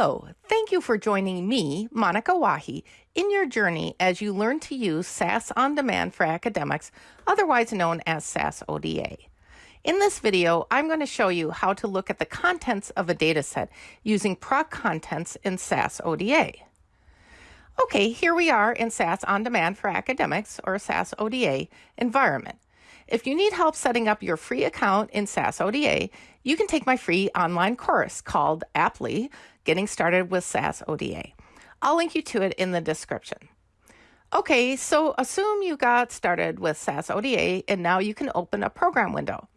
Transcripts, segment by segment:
Hello, thank you for joining me, Monica Wahi, in your journey as you learn to use SAS On Demand for Academics, otherwise known as SAS ODA. In this video, I'm going to show you how to look at the contents of a dataset using proc contents in SAS ODA. Okay, here we are in SAS On Demand for Academics, or SAS ODA, environment. If you need help setting up your free account in SAS ODA, you can take my free online course called Apply Getting Started with SAS ODA. I'll link you to it in the description. Okay, so assume you got started with SAS ODA and now you can open a program window.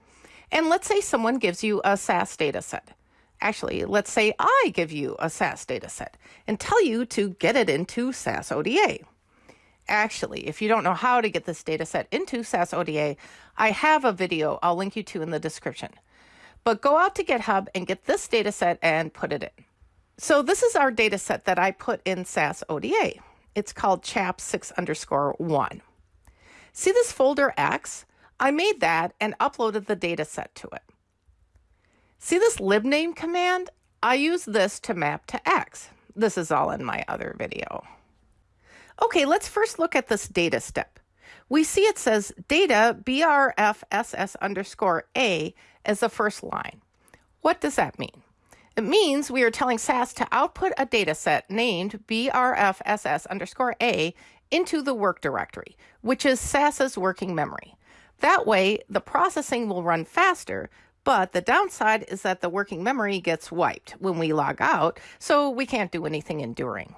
And let's say someone gives you a SAS dataset. Actually, let's say I give you a SAS dataset and tell you to get it into SAS ODA. Actually, if you don't know how to get this data set into SAS ODA, I have a video I'll link you to in the description. But go out to GitHub and get this data set and put it in. So this is our data set that I put in SAS ODA. It's called chap6 underscore 1. See this folder X? I made that and uploaded the data set to it. See this libname command? I use this to map to X. This is all in my other video. Okay, let's first look at this data step. We see it says data brfss underscore a as the first line. What does that mean? It means we are telling SAS to output a data set named brfss underscore a into the work directory, which is SAS's working memory. That way, the processing will run faster, but the downside is that the working memory gets wiped when we log out, so we can't do anything enduring.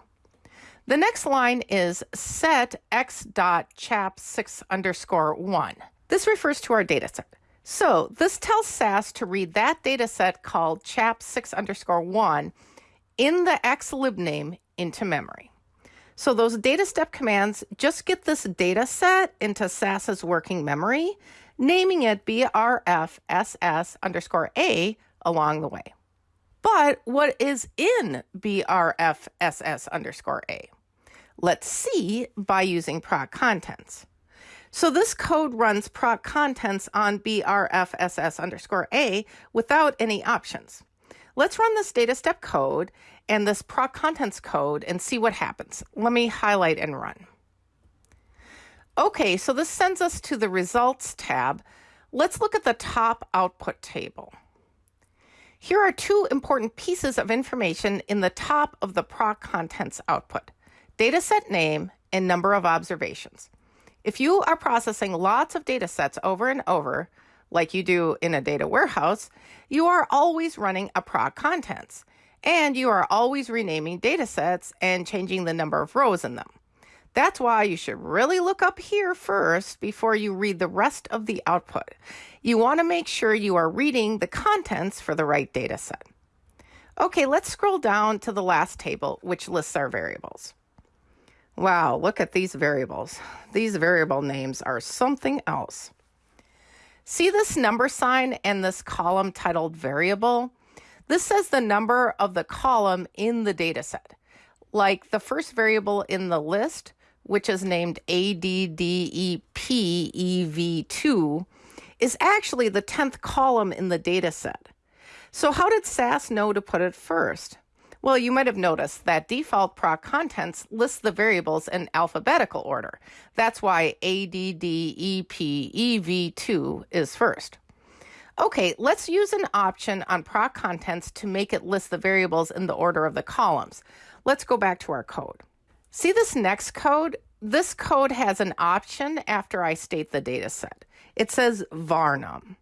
The next line is set x dot chap 6 underscore 1. This refers to our data set. So this tells SAS to read that data set called chap 6 underscore 1 in the x libname into memory. So those data step commands just get this data set into SAS's working memory, naming it brfss underscore a along the way. But what is in brfss underscore a? Let's see by using proc contents. So this code runs proc contents on brfss underscore a without any options. Let's run this data step code and this proc contents code and see what happens. Let me highlight and run. Okay, so this sends us to the results tab. Let's look at the top output table. Here are two important pieces of information in the top of the proc contents output dataset name, and number of observations. If you are processing lots of data sets over and over, like you do in a data warehouse, you are always running a proc contents, and you are always renaming data sets and changing the number of rows in them. That's why you should really look up here first before you read the rest of the output. You want to make sure you are reading the contents for the right data set. Okay, let's scroll down to the last table, which lists our variables. Wow, look at these variables. These variable names are something else. See this number sign and this column titled variable? This says the number of the column in the data set. Like the first variable in the list, which is named ADDEPEV2, is actually the 10th column in the dataset. So how did SAS know to put it first? Well, you might have noticed that default proc contents lists the variables in alphabetical order. That's why ADDEPEV2 is first. Okay, let's use an option on proc contents to make it list the variables in the order of the columns. Let's go back to our code. See this next code? This code has an option after I state the data set. It says varnum.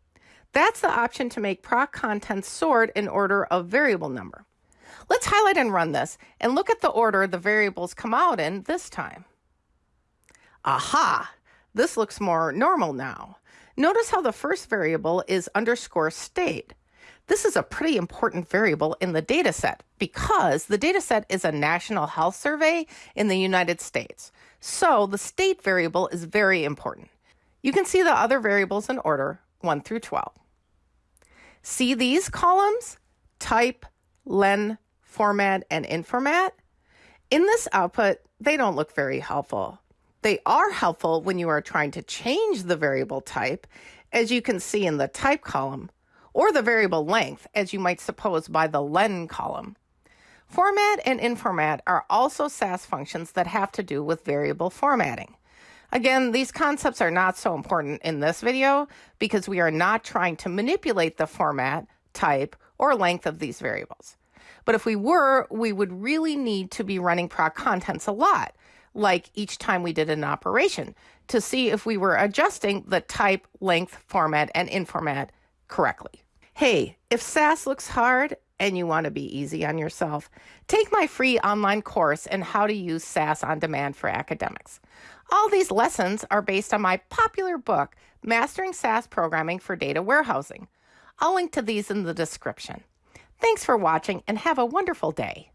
That's the option to make proc contents sort in order of variable number. Let's highlight and run this and look at the order the variables come out in this time. Aha! This looks more normal now. Notice how the first variable is underscore state. This is a pretty important variable in the data set because the data set is a national health survey in the United States. So the state variable is very important. You can see the other variables in order 1 through 12. See these columns? Type, len, format, and informat. In this output, they don't look very helpful. They are helpful when you are trying to change the variable type, as you can see in the type column, or the variable length, as you might suppose by the len column. Format and informat are also SAS functions that have to do with variable formatting. Again, these concepts are not so important in this video because we are not trying to manipulate the format, type, or length of these variables. But if we were, we would really need to be running proc contents a lot, like each time we did an operation, to see if we were adjusting the type, length, format, and informat correctly. Hey, if SAS looks hard and you want to be easy on yourself, take my free online course in how to use SAS on demand for academics. All these lessons are based on my popular book, Mastering SAS Programming for Data Warehousing. I'll link to these in the description. Thanks for watching and have a wonderful day.